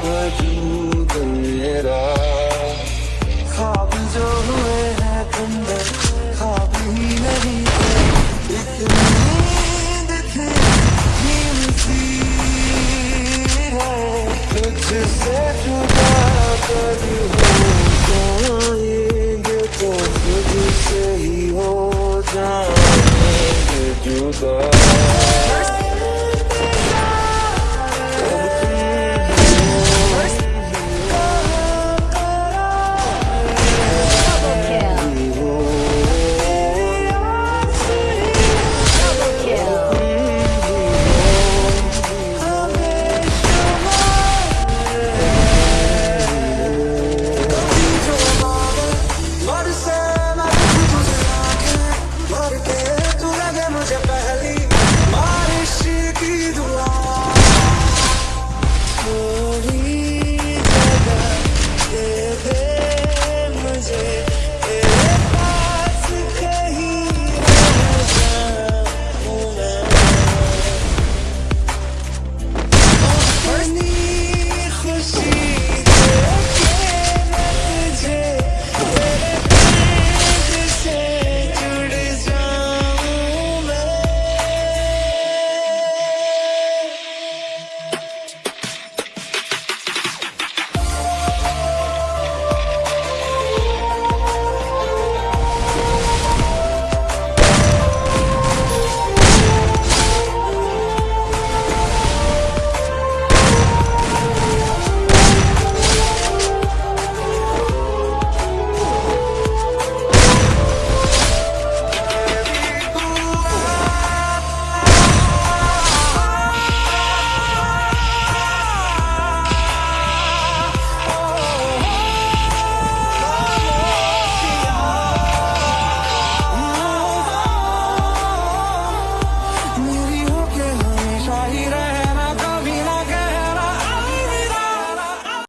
power